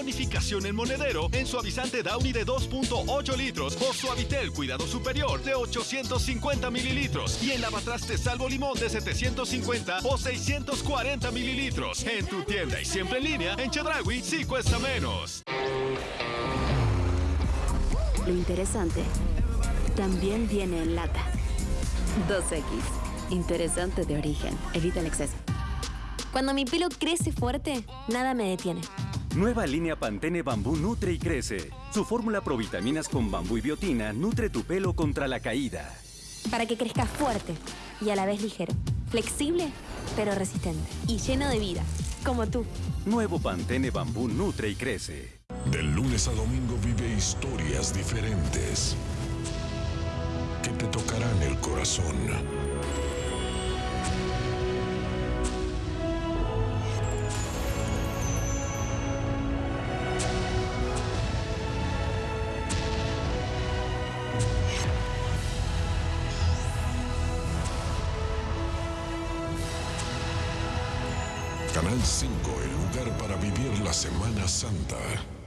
Bonificación en monedero en suavizante Downy de 2.8 litros o Suavitel Cuidado Superior de 850 mililitros y en lavatraste Salvo Limón de 750 o 640 mililitros. En tu tienda y siempre en línea, en Chedragui sí cuesta menos. Lo interesante también viene en lata. 2X. Interesante de origen. Evita el exceso. Cuando mi pelo crece fuerte, nada me detiene. Nueva línea Pantene Bambú nutre y crece. Su fórmula provitaminas con bambú y biotina nutre tu pelo contra la caída. Para que crezca fuerte y a la vez ligero. Flexible, pero resistente. Y lleno de vida, como tú. Nuevo Pantene Bambú nutre y crece. Del lunes a domingo vive historias diferentes que te tocarán el corazón. Canal 5, el lugar para vivir la Semana Santa.